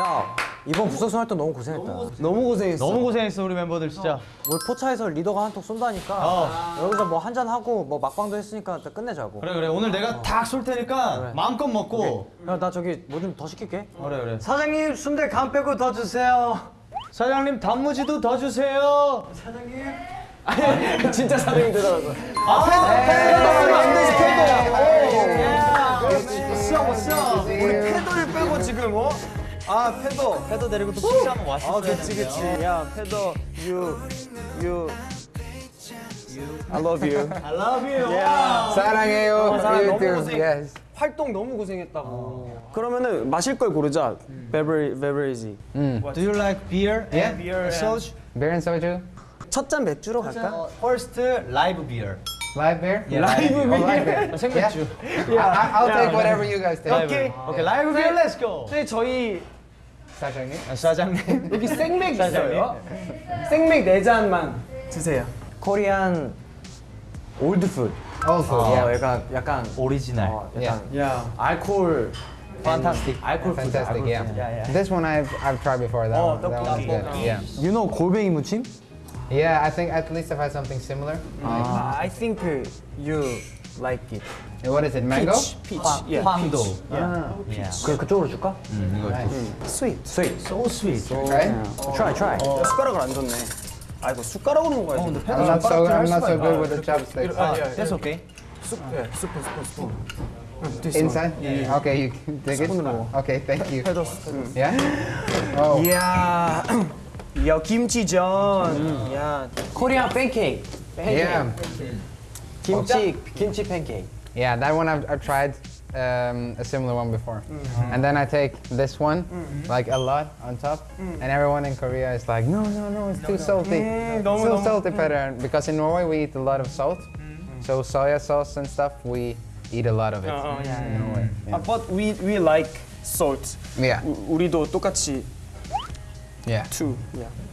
야 이번 부석순 활동 너무 고생했다. 너무 고생했어. 너무 고생했어 우리 멤버들 진짜. 우리 포차에서 리더가 한통 쏜다니까 어. 여기서 뭐 한잔 하고 뭐 막방도 했으니까 일단 끝내자고. 그래 그래 오늘 내가 탁쏠 테니까 마음껏 먹고. 야나 저기 뭐 좀 더 시킬게. 그래 그래. 사장님 순대 간 빼고 더 주세요. 사장님 단무지도 더 주세요. 진짜 사장님 되더라고. 아 패도 안 되지 패도. 시험 시험. 우리 패도를 빼고 지금 어? 아 패도. 패도 데리고 또 식사하면 맛있어. 아 그치 그치. 야 패도 you you I love you. I love you. 사랑해요. 사랑 You 너무. 고생. Yes. 활동 너무 고생했다고. 그러면은 마실 걸 고르자. 베버리 베버리지. Do you like beer? Yeah. beer. Soju. Beer and soju. 첫잔 맥주로 갈까? First live beer. Live beer. 라이브 Oh, live beer. 생맥주. I, I, I'll take whatever you guys take. 오케이. 오케이 라이브 beer let's go. 근데 저희 사장님. 사장님. 여기 생맥 있어요. 생맥 네 잔만 드세요. 코리안 올드 푸드. Also, 어, yeah. 약간 약간 오리지널. 어, 약간 야. 알코올 Fantastic. 알코올 푸드. Fantastic, 알코올 yeah. Yeah, yeah. This one I've I've tried before. That Oh, one, that one's 떡볶이. good. Yeah. You know 골뱅이 무침? Yeah, I think at least I've had something similar. I think you like it. What is it? Mango. Peach. Yeah. 황도. Ah. Yeah. 그 그쪽으로 줄까? Nice. Sweet. Sweet. So sweet. Right? Try try. 야, 숟가락을 안 줬네. 아이고 숟가락으로 먹어야지. 근데 I'm not so I'm not so good with the chopsticks. 아, that's okay. 예, 스푼 스푼 스푼. Inside? Okay, you can take it. Okay, thank you. Yeah. Oh. 이야. 야 김치전. 야. 코리안 팬케이크. Yeah. 팬케이크. Yeah, that one I've, I've tried um, a similar one before. And then I take this one, like a lot on top, and everyone in Korea is like, no, no, no, it's too salty. 너무, too 너무. salty, Peter. Because in Norway we eat a lot of salt, so soya sauce and stuff, we eat a lot of it 어, 어, 야, in Norway. 아, but we we like salt. Yeah, 우, 우리도 똑같이 yeah. too. Yeah.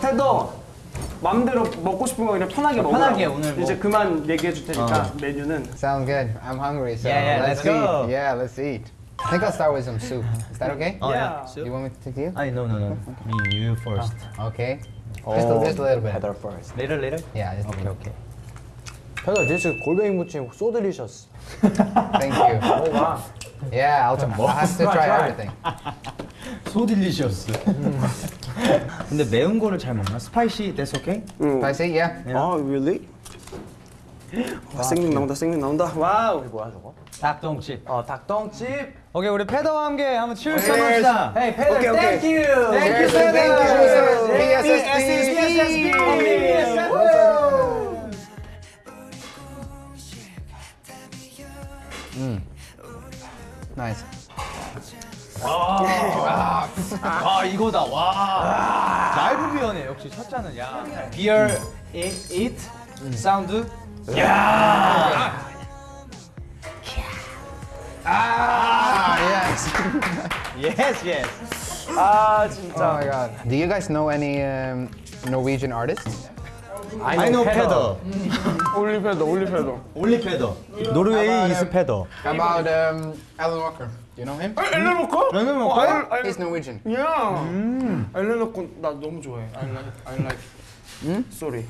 태도 마음대로 먹고 싶은 거 그냥 편하게 먹어. 편하게 오늘 뭐- 이제 그만 얘기해 줄 테니까 메뉴는 Sounds good. I'm hungry, so Yeah, yeah, let's, let's go. eat. Yeah, let's eat. I think I'll start with some soup. Is that okay? Oh Yeah. yeah. You want me to take you? 아니 no no no. Me you first. Okay. Just, a, just a little bit. Better first. Later later. Yeah, just Okay okay. 페더 this 골뱅이 무침 so delicious. Thank you. 먹어봐. Yeah, I'll, try. I'll have to try everything. So delicious. 근데 매운 거를 잘 먹나? spicy that's okay? Spicy? Yeah. 아 really? 와, 생맥 나온다 생맥 나온다. wow. 뭐야 저거? 닭똥집. 어 닭똥집. 오케이 우리 패더와 함께 한번 써봅시다. Hey 페더 오케이, 오케이. thank you. Cheers, thank you. Nice. 아 이거다 와. 라이브 비어네 역시 첫 잔은 야. 비어 eat, eat 사운드. Yes yes. 아 Oh 진짜. my god. Do you guys know any um, Norwegian artists? I know 패더. 올리페도 올리페도. 올리 패더. 노르웨이 이스 패더. About um, Alan Walker? Do you know him? 엘레 놓고? 라면 어, 먹어요? 알- 알- He's Norwegian. 야. 엘레 놓고 나 너무 좋아해. I like. I like. Sorry.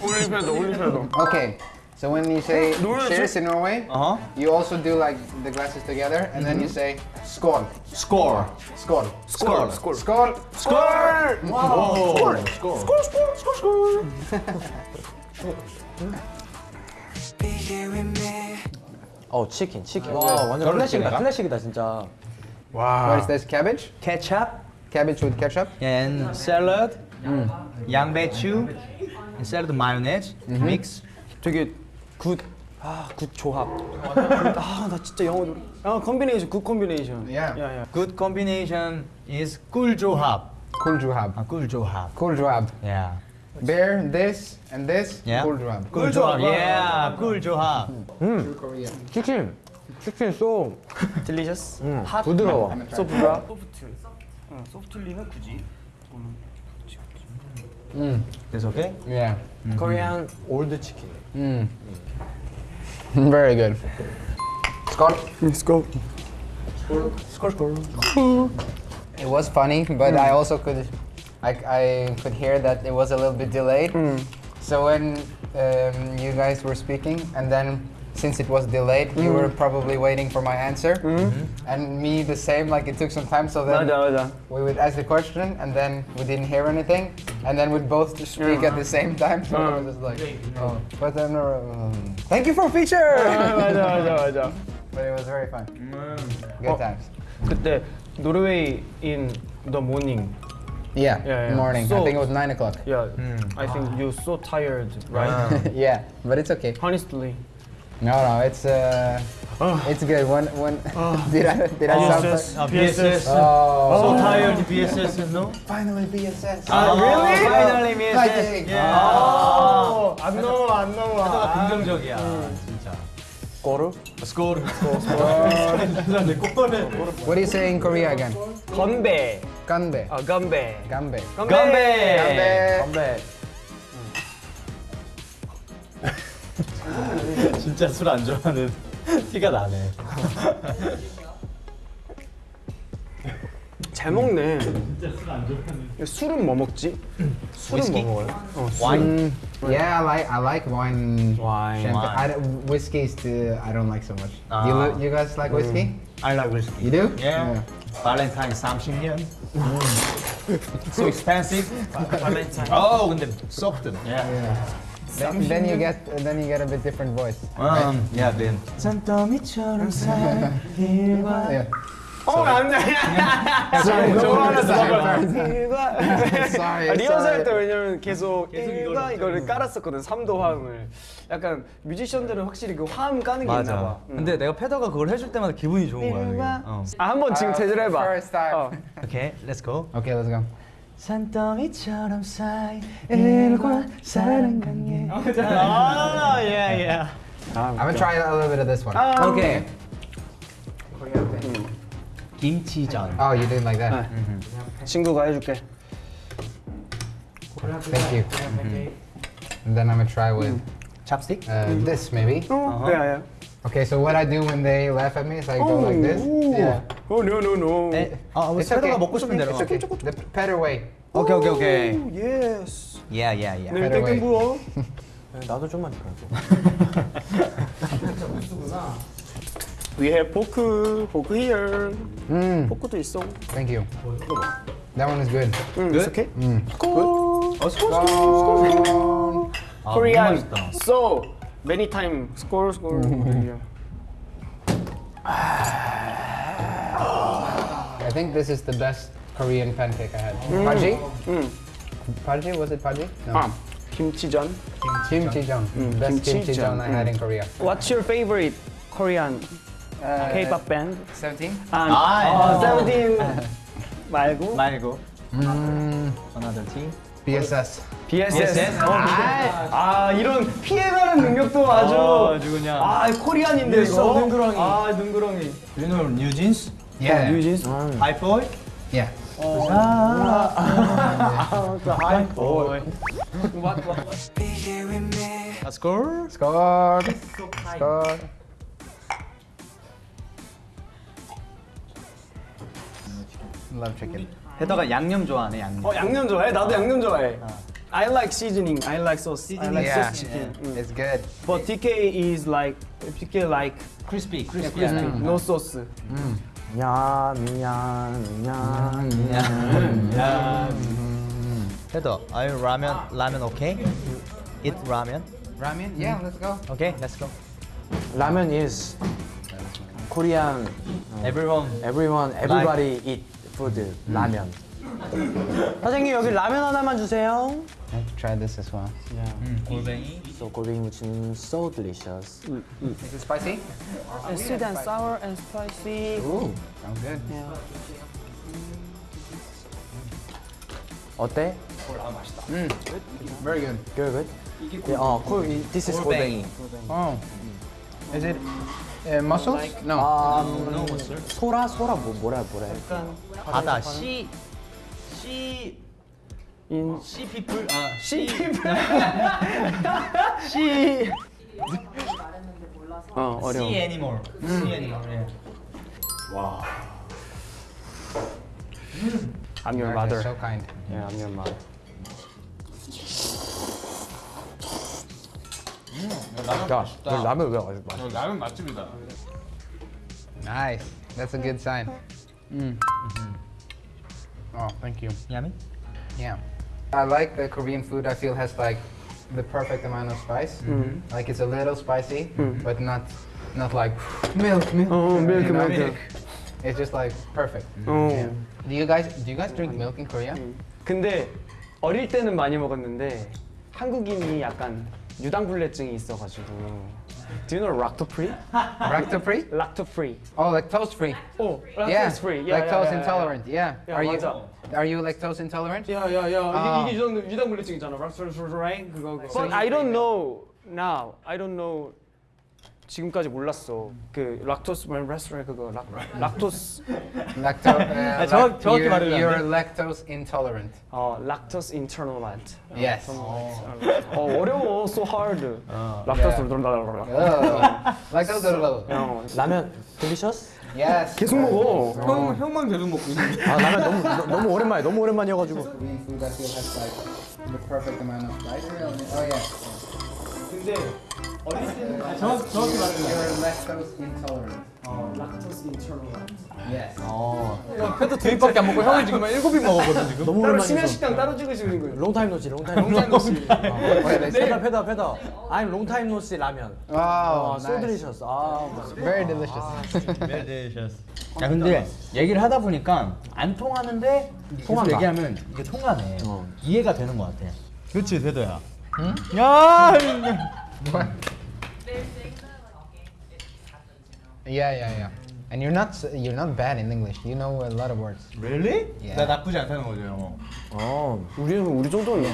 올리페도 올리페도. Okay. So when you say Norwegian- cheers in Norway, 어허. you also do like the glasses together, and then you say skål. Score. Skål. Score. 스콜. Skål. 스콜. Score. 스콜 스콜 스콜 스콜. 어 치킨 치킨. 와 완전 클래식이다 클래식이다 진짜. What is this? Cabbage? Ketchup Cabbage with ketchup? and salad. 양배추 and salad mayonnaise mix. 되게 굿. 아, 굿 조합. 아, 나 진짜 영어 노래. 아, 컨비네이션, 굿 컨비네이션. Yeah. 야, 야. Good combination is 꿀 조합. 꿀 조합. 아, 꿀 조합. 꿀 조합. Yeah. Bear, this, and this. Yeah. 꿀조합. 꿀조합. Yeah. 꿀조합. 치킨. 치킨 소. 딜리셔스. 음, 부드러워. 소프트라. 소프트. 어, 소프트리는 굳이. Mm. That's okay? Yeah. 코리안 올드 치킨. Mm. Very good. Skål. Let's go. It was funny, but I also could, I, I could hear that it was a little bit delayed. So when um, you guys were speaking, and then since it was delayed, you were probably waiting for my answer, and me the same. Like it took some time, so then 맞아 맞아. we would ask the question, and then we didn't hear anything, and then we'd both just speak at the same time. So I was just like, oh, but then, uh, um, thank you for feature. 맞아 맞아 맞아. but it was very fun. Good times. 그때 노르웨이 in the morning. Yeah, Yeah, yeah. morning. I So- think it was nine o'clock. Yeah, I think you're so tired, right? yeah, but it's okay. Honestly. No, no, it's uh, it's good. When when did I did I sound BSS. like- 아, BSS. Oh, So tired BSS, no? finally BSS. 아, really? Finally Fighting. BSS. 아. 안 넘어와 안 넘어와. 태도가 긍정적이야. 진짜. 꼬르? 스코르. 스코르. 꼬르. What do you say in Korea again? 건배. Ganbe. 아 건배. Ganbe. 건배. Ganbe. 건배. 진짜 술 안 좋아하는 티가 나네. 잘 먹네. 술은 뭐 먹지? 술은 뭐 먹어요? 어, 술. 와인. Yeah, I like I like wine. Wine. Champagne. Wine. I don't, whiskey still I don't like so much. Ah. You you guys like whiskey? I like whiskey. You do? Yeah. 발렌타인 30년. So expensive. 발렌타인. 어, 근데 썩든. Yeah. Then, then you get then you get a bit different voice. 음, yeah, then. 산더미처럼 살일과 Yeah. 어. Sorry. 아, 리허설 때 sorry. 왜냐면 계속 계속 일과 이거를 이거를 깔았었거든. 3도 화음을. 약간 뮤지션들은 확실히 그 화음 까는 게 있나 봐. 맞아. 근데 내가 패더가 그걸 해줄 때마다 기분이 좋은 거야. 어. 아 한번 지금 제대로 해봐. 어. 오케이, let's go. Okay, let's go. 산더미처럼 쌓인 일과 사랑 관계. 아, yeah, yeah. I'm gonna try a little bit of this one. 오케이. 김치전. Oh, you did like that. 친구가 해줄게. Thank you. And then I'm gonna try with 찹스틱? uh, this maybe. 어, 야, 야. Okay, so what I do when they laugh at me is I go like this. Yeah. 오, 노, 노, 노. 에, 아, 우리 It's okay. 패더가 먹고 싶은 대로. It's okay. The better way. 오케이, 오케이, 오케이. 오, 예스. Yeah, yeah, yeah. 네, Better 땡땡 way. 부어. 나도 좀만 더. We have 포크, 포크 here. Mm, 포크도 있어. thank you. That one is good. 응, Good? it's okay. 어, 스코어, Um, 아, Korean. 너무 맛있다. So many time. Score, score. I think this is the best Korean pancake I had. Paji? 응. Paji? Was it Paji? No. 아, 김치전. Kimchijeon. Best kimchijeon. kimchijeon I had in Korea. What's your favorite Korean Uh, K-pop band? 17? 아, 아, 어, 세븐틴 말고 말고. Mm, Another team. BSS. BSS. BSS? 어, 아, 아, 이런 피해가는 능력도 아주 아주 그냥. 아 코리안인데 이거. 능구렁이. 아 능구렁이. You know New Jeans? Yeah. 뉴진스. 하이보이? Yeah. 하이보이. 아, 스코어? Score. Score. Love chicken. 패더가 양념 좋아하네, 양념. 어 양념 좋아해? 나도 양념 좋아해. I like seasoning. I like sauce. I like Yeah. sauce chicken. 응. It's good. But DK is like DK like 크리스피, 크리스피. crispy, no sauce. 얌. 야. 패더, are you ramen, ramen okay? Eat ramen? Ramen? Yeah, let's go. Okay, let's go. 라면 is Korean. Everyone. Everyone, everybody eat food. 라면. 사장님 여기 라면 하나만 주세요. I have to try this as well. 골뱅이. So 골뱅이 무침 so delicious. Is it spicy? Sweet and sour and spicy. Ooh. Sounds good. 어때? Very good. Good, good. Yeah, 어, cool. This is 골뱅이. Oh. Is it uh, mussels? No. 아, 소라, 소라 뭐 뭐라 뭐라. 해? 바다 시 시. 인시 피플 아 시. 씨. 어 어려워. 시 애니멀. 시 애니멀. 예. I'm your mother. so kind. Yeah, I'm your mother. 야, 너 라면 왜 맛있어? 라면 맛집이다. Nice. That's a good sign. Mm. Oh, thank you. 야미? Yeah. I like the Korean food. I feel has like the perfect amount of spice. Like it's a little spicy, but not not like milk, milk. Oh, milk, you know? milk. It's just like perfect. 어. Yeah. Do you guys do you guys drink milk in Korea? 근데 어릴 때는 많이 먹었는데 한국인이 약간 유당불내증이 있어가지고. Do you know lactose free? Lactose free? lactose free. Oh, lactose free. 어, lactose yeah. free. Yeah, lactose yeah, yeah, intolerant. Yeah. Yeah, are you 맞아. are you lactose intolerant? 야야야 아. 이게 유당 유당불내증이잖아. 그거 그거. But I don't know now. I don't know. 지금까지 몰랐어. 그 락토스 레스토랑 그거 lac lactose Lactose. Uh, 아, 정확- 정확히 말하면 안 you're 돼? lactose intolerant. 어 lactose intolerant. Yes. 어 어려워. So hard. lactose. Oh. lactose. 어, 라면 Delicious? Yes. 계속 먹어. 형 형만 계속 먹고 있는. 아 라면 너무 너- 너무 오랜만에 너무 오랜만이어 가지고. The perfect amount of. Oh yeah. 근데 어릴 때는 정확 정확히 말하면. You're lactose intolerant. 어 lactose intolerant. Yes. 어. 패도 두 입밖에 안 먹고 형은 지금 일곱 입 먹었거든 지금. 너무 따로. 심야 식당 따로 찍으시는 거예요. 롱타임 노시 롱타임 롱타임 노시. 페더 페더 페더. I'm 롱타임 노시 라면. Oh, 아, so nice. delicious. 아, Very delicious. 야 근데 얘기를 하다 보니까 안 통하는데 통한다. 얘기하면 이게 통하네. 어. 이해가 되는 것 같아. 그렇지 대도야. 야. What? Yeah, yeah, yeah. And you're not you're not bad in English. You know a lot of words. Really? Yeah. 나 나쁘지 않다는 거죠 영어. 어, 우리는 우리 정도는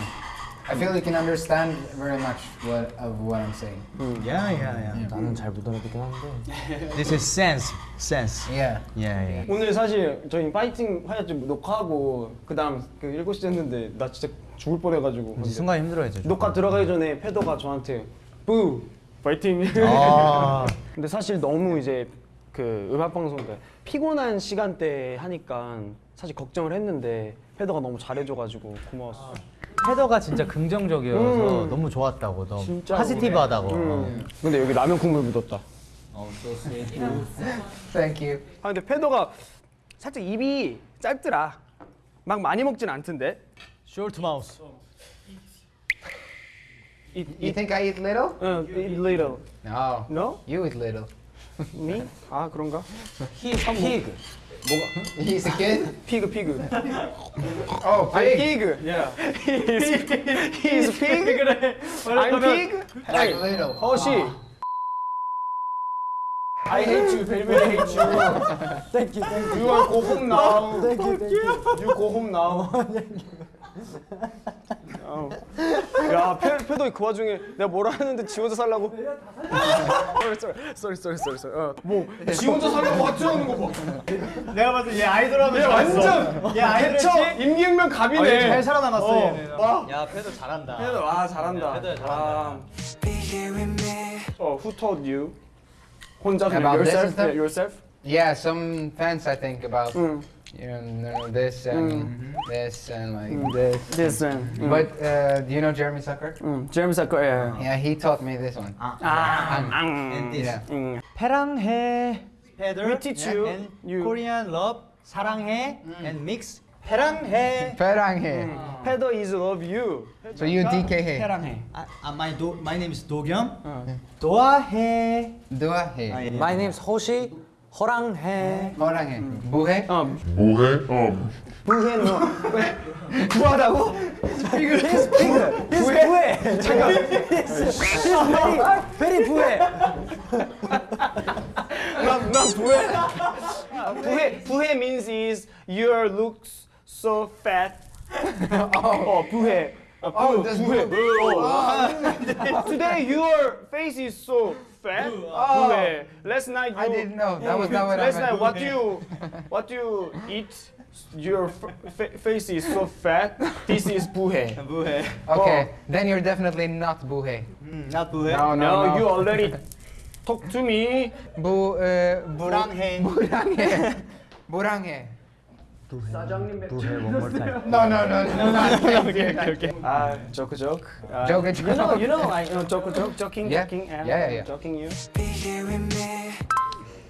I feel you can understand very much what of what I'm saying. 야야야. 나는 잘못 알아듣긴 하는데. This is sense. Sense. Yeah. 야야. 오늘 사실 저희 파이팅 화야지 녹화하고 그다음 그 7시 됐는데 나 진짜 죽을 뻔해가지고 이 순간 힘들어했죠. 녹화 들어가기 전에 패더가 저한테 뿌 파이팅 아. 근데 사실 너무 이제 그 음악 방송 때 피곤한 시간대 하니까 사실 걱정을 했는데 패더가 너무 잘해줘가지고 고마웠어 헤더가 진짜 긍정적이어서 음. 너무 좋았다고. 너 진짜 파지티브하다고. 음. 근데 여기 라면 국물 묻었다 Thank you. 아 근데 패더가 살짝 입이 짧더라 막 많이 먹진 않던데 Short mouse. eat, You eat, think I eat little? uh, eat little No. no? You eat little. me? 아 그런가? He pig. He's a kid. 피그 피그 Oh, I'm pig. pig yeah he's, he's pig 그래 I'm pig Like little. 허시 I hate you very very hate you Thank you, thank You are go home now Thank you, thank you. You go home now 어. 야, 페, 페도 그 와중에 내가 뭐라 하는데 지 혼자 살라고? sorry sorry sorry sorry sorry 어, 뭐지 혼자 살라고 하는 거 봐. 내가 봤을 때 얘 아이돌 하면 얘 완전 얘 아이돌? 임기응변 갑이네. 잘 살아남았어 어, 얘는. 봐. 야 패도 잘한다. 페도 아 잘한다. 페도야, 잘한다. 아. 어, who told you? 혼자 this yourself? Yeah, yourself? Yeah, some fans I think about 응. you know this and this and like this. This one. 응. But uh, do you know Jeremy Zucker? 응. 제임스 아까 예. Yeah, he taught me this one. 아, And this. Yeah. 응. 페랑해. 패들. We teach you. And You. Korean love. 사랑해. And mix. 페랑해. Feranghe. 페더 is love you. So you DK해. 사랑해. 아, 아, my do, my name is 도겸. 도아해. Duahe. My name is 호시 허랑해. Horanghe. Buhe. 어. 뭐해? 어. 부해 너. 부하다고? He's big. He's 부해. 잠깐. He's very, very 부해. 난, 난 부해. 부해. 부해 means is your looks so fat 어 부해. 어, Oh, 부, 부해. 어. Today your face is so fat? Uh, oh. Last night you... I didn't know. That was not what last I Last night what you, what you eat, your face is so fat, this is buhe. buhe. Okay, oh. then you're definitely not buhe. Mm, not buhe? No, no, no, no. you already talked to me. Bu... Uh, bu buranghe. 부해 one more time. No, no, no, no, not okay, okay, okay. Ah, joke, joke. Uh, Joke, You know, joke. you know, I know, joke, joke, joking, Yeah. joking, and Yeah, yeah, yeah. joking you.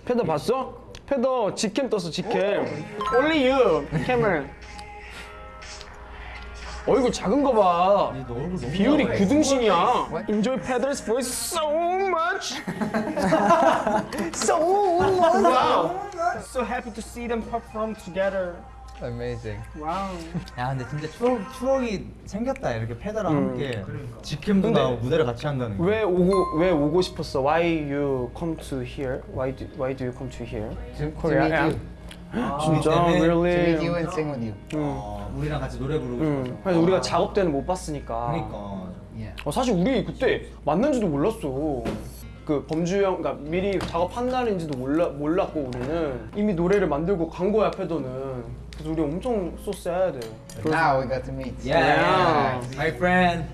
패더 봤어? 패더 직캠 떴어, 직캠. Only you, 캠을. 얼굴 작은 거 봐. 비율이 작아. 규등신이야. Enjoy Pedro's voice so much. so much. Wow. So happy to see them perform together. Amazing. Wow. 야 근데 진짜 추억 추억이 생겼다 이렇게 패더랑 음. 함께 직캠도 근데 나오고 무대를 같이 한다는 게. 왜 오고 왜 오고 싶었어? Why you come to here? Why do Why do you come to here? To, to Korea, meet yeah. you. 진짜 때문에? To really. meet you and sing with you. 어, 우리랑 같이 노래 부르고 응. 싶어서. 그래서 우리가 작업 때는 못 봤으니까. 그러니까. Yeah. 어, 사실 우리 그때 만난지도 몰랐어. 그 범주 형, 그러니까 미리 작업한 날인지도 몰라 몰랐고 우리는 이미 노래를 만들고 간 거야 패더는. 그래서 우리 엄청 so sad. But now we got to meet. Yeah. My friend.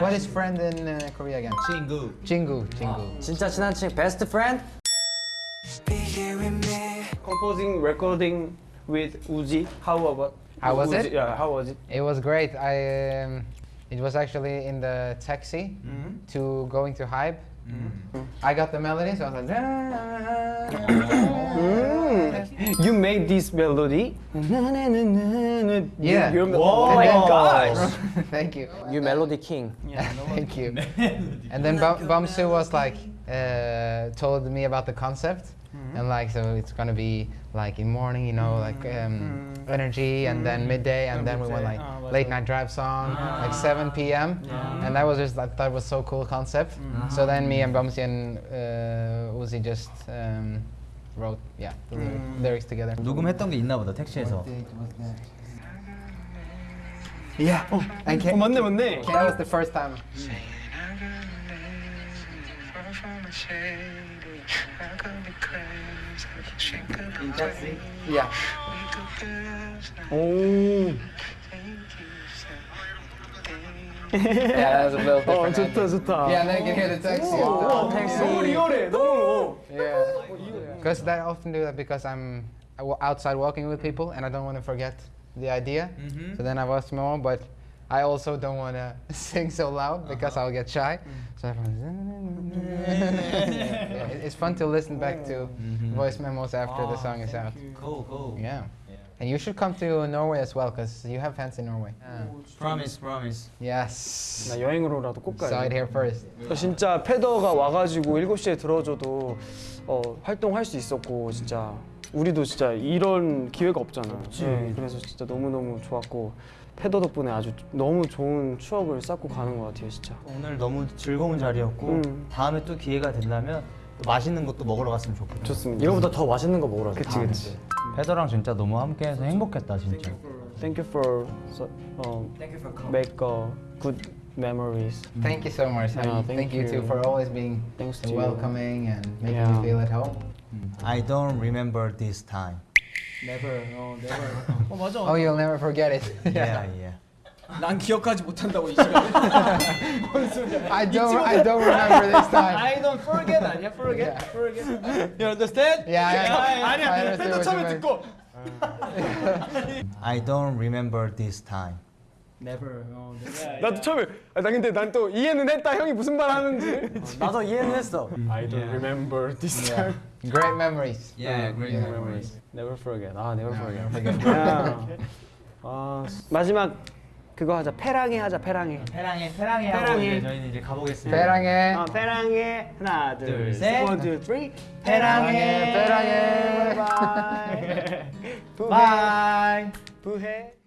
What is friend in uh, Korea again? 친구. Jingu. Jingu. 진짜 친한 친구 베스트 프렌드? Composing, recording with Uzi. How about? How was Uzi? it? Yeah, how was it? It was great. I um, it was actually in the taxi to going to Hype. I got the melody, so I was like. you made this melody. Yeah. Oh my gosh. Thank you. You melody king. Yeah, Thank you. and then Bam Bamsu was like, uh, told me about the concept. Mm -hmm. And like, so it's gonna be like in morning, you know, like um, mm -hmm. energy and mm -hmm. then midday and then we went like oh, late night drive song, ah. like 7 p.m. Yeah. And that was just, like, that was so cool concept. So then me and Bamsi and uh, Uzi just um, wrote, yeah, the lyric- lyrics together. 녹음했던 게 있나 보다 택시에서. Yeah. 어, And 어 Ken, 맞네 맞네. Ken was the first time. Yeah. 오. Yeah, that was a little 어 different. 좋다 좋다. Yeah, and then you can hear the taxi. 어, 너무 리얼해. 너무. Yeah. Because I often do that because I'm I wa- outside walking with people and I don't want to forget the idea. So then I was more, but I also don't want to sing so loud because I'll get shy. So everyone's. yeah, it- it's fun to listen back to voice memos after the song is out. Go go. Yeah. And you should come to Norway as well because you have fans in Norway. Promise promise. Yes. 나 여행으로라도 꼭 가야 it 돼. here first. 진짜 패더가 와가지고 7시에 들어줘도 어, 활동할 수 있었고 진짜 우리도 진짜 이런 기회가 없잖아. 네, 그래서 진짜 너무너무 좋았고 패더 덕분에 아주 너무 좋은 추억을 쌓고 가는 것 같아요 진짜. 오늘 너무 즐거운 자리였고 음. 다음에 또 기회가 된다면 또 맛있는 것도 먹으러 갔으면 좋겠다. 좋습니다. 이거보다 더 맛있는 거 먹으라. 그치 그치. 패더랑 진짜 너무 함께해서 행복했다 진짜. Thank you for so, uh, make uh, good memories. Thank you so much. Yeah, and thank thank you, too you. for always being Thanks so to you. welcoming and making Yeah. me feel at home. I don't remember this time. Never, 어, never. 어 맞아. Oh, you'll never forget it. Yeah yeah. 난 기억하지 못한다고 이 시간에. 뭔 소리야? I don't. I don't remember this time. I don't forget 아니야? Forget, Yeah. forget. You understand? Yeah, I, I 아니야. you 처음에. 듣고. I don't remember this time. Never. 어, 나도 처음에 아, 나 근데 난 또 이해는 했다 형이 무슨 말 하는지. 나도 이해는 했어. I don't remember this Yeah. Great memories. Yeah, great Yeah. memories. Never forget. 아, never forget. forget. 야. 아, 마지막 그거 하자. 페랑해 하자. 하고 하고 이제 이제 저희는 이제 가보겠습니다. 사랑해. 아, 페랑해 하나, 둘, 둘, 셋. 셋. One, two, three. 페랑해, 페랑해. Bye. Bye. 부해. 부해.